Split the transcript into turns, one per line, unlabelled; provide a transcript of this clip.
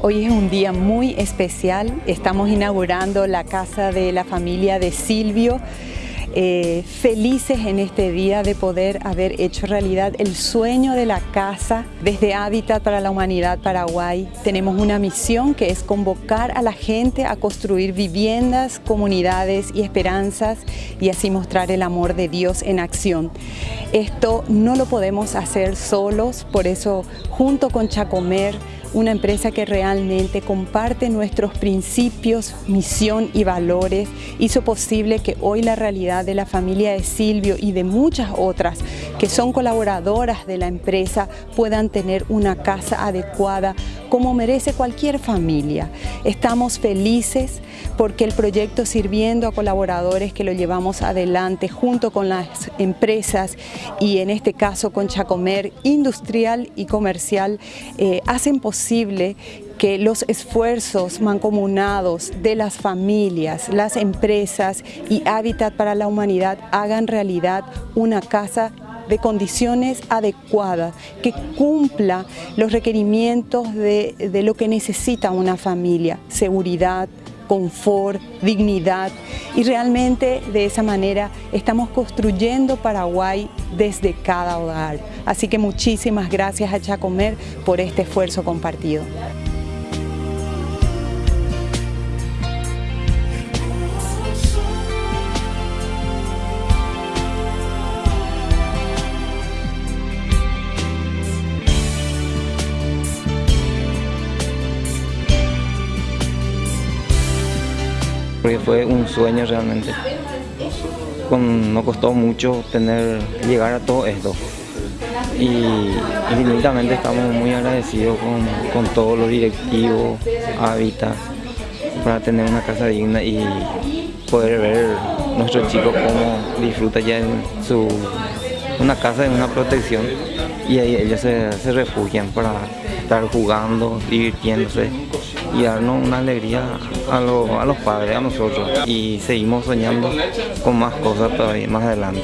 Hoy es un día muy especial, estamos inaugurando la casa de la familia de Silvio. Eh, felices en este día de poder haber hecho realidad el sueño de la casa desde Hábitat para la Humanidad Paraguay. Tenemos una misión que es convocar a la gente a construir viviendas, comunidades y esperanzas y así mostrar el amor de Dios en acción. Esto no lo podemos hacer solos, por eso junto con Chacomer una empresa que realmente comparte nuestros principios, misión y valores, hizo posible que hoy la realidad de la familia de Silvio y de muchas otras que son colaboradoras de la empresa puedan tener una casa adecuada como merece cualquier familia. Estamos felices porque el proyecto sirviendo a colaboradores que lo llevamos adelante junto con las empresas y en este caso con Chacomer industrial y comercial eh, hacen posible que los esfuerzos mancomunados de las familias, las empresas y Hábitat para la Humanidad hagan realidad una casa de condiciones adecuadas, que cumpla los requerimientos de, de lo que necesita una familia, seguridad, confort, dignidad y realmente de esa manera estamos construyendo Paraguay desde cada hogar. Así que muchísimas gracias a Chacomer por este esfuerzo compartido.
Porque fue un sueño realmente. Con, no costó mucho tener, llegar a todo esto. Y infinitamente estamos muy agradecidos con, con todos los directivos, Hábitat, para tener una casa digna y poder ver nuestros chicos cómo disfrutan ya en su, una casa en una protección y ahí ellos se, se refugian para estar jugando, divirtiéndose y darnos una alegría a, a los padres, a nosotros. Y seguimos soñando con más cosas todavía más adelante.